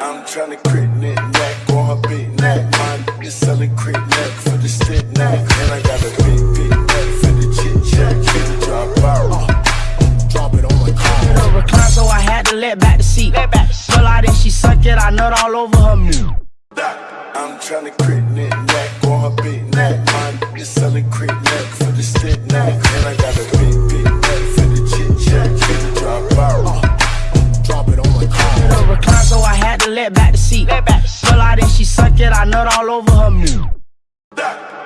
I'm tryna crit knit neck on her big neck. My nigga selling crit neck for the stick neck. And I got a big, big neck for the chit chat. Drop out. Uh, drop it on my car. Her recline, so I had to let back the seat. Pull out and she suck it, I nut all over her meat. I'm tryna crit knit neck on her big neck. My nigga selling crit neck for the stick neck. And I got a suck it, I nut all over her meat.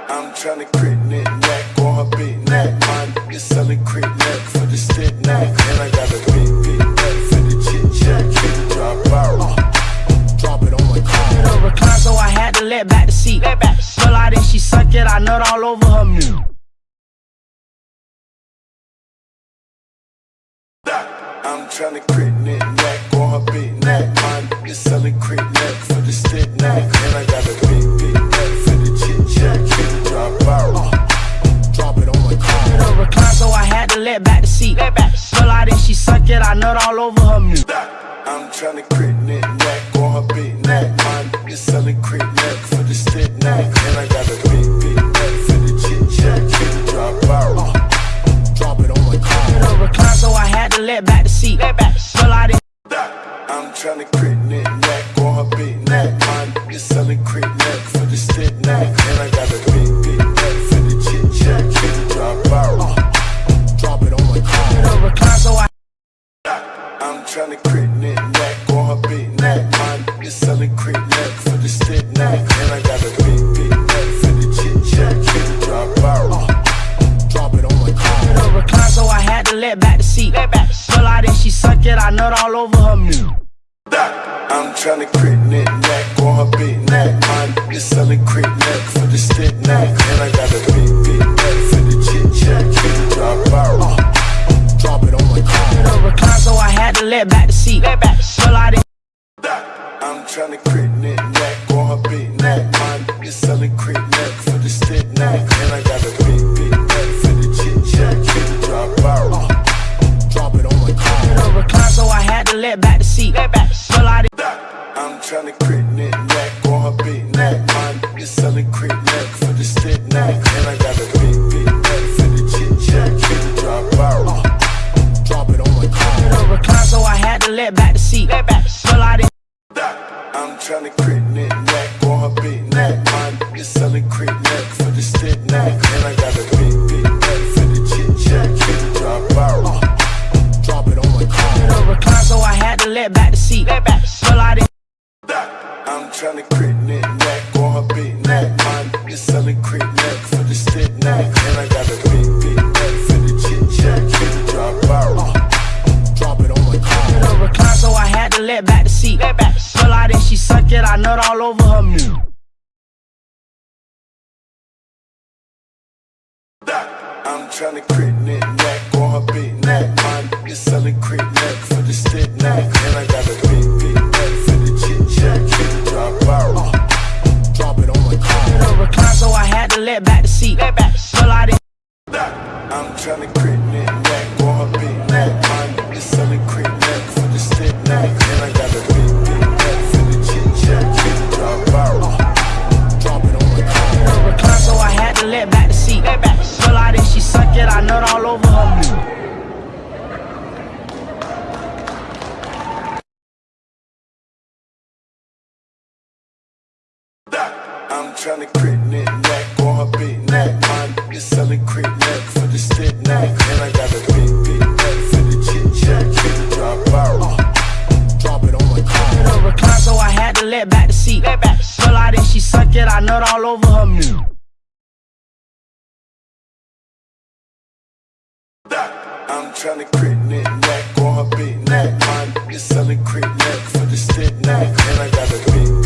I'm tryna crit knit neck on her big neck. My nigga selling crit neck for the stick neck. And I got a big, big neck for the chit chat. Drop out. Uh, drop it on my car. Her recline, so I had to let back the seat. Pull out and she suck it, I nut all over her meat. I'm tryna crit knit neck on her big neck. My nigga selling crit neck for the stick neck. Back the seat. Pull out and she suck it, I nut all over her meat. I'm tryna crit knit neck on her big neck. My nigga selling crit neck for the stick neck. And I got My nigga selling crit neck for the stick neck. And I got a big, big neck for the chit chat. Drop out. Uh, drop it on my car. Her recline, so I had to let back the seat. Pull out and she suck it, I nut all over her meat. I'm tryna crit knit neck on her big neck. My nigga selling crit neck for the stick neck. And I got a big, big neck for the chit chat. Drop out. Uh, drop it on my car. Her recline, so I had to let back the seat. Pull out I'm tryna crit knit neck on her big neck. My nigga selling crit neck for the stick neck. And I got a big, big neck for the chit chat. Drop out. Uh, drop it on my car. recline, so I had to let back the seat. Pull out and I'm selling crit neck for the stick neck. And I got a big, big neck for the chit chat. Drop out. Drop it on my car. her recline, so I had to let back the seat. Pull out and I'm tryna crit knit neck on her big neck. My nigga selling crit neck for the stick neck. And I got a big, big neck for the chit chat. Drop out. Drop it on my car. her recline, so I had to let back the seat. Pull out and she suck it, I nut all over her meat. Tryna crit knit neck on her big neck. My nigga selling crit neck for the stick neck. And I got a big, big neck for the chit chat. Drop out. Uh, drop it on my car. Recline, so I had to let back the seat. Pull out and all over her meat. I'm trying tryna crit knit neck on her big neck. My nigga selling crit neck for the stick neck. And I got a big, big neck for the chit chat. Drop out. Uh, drop it on my car. Recline, so I had to let back the seat. Pull out and she suck it, I nut all over her meat. tryna crit knit neck on her big neck. Mine is selling crit neck for the stick neck. And I got a big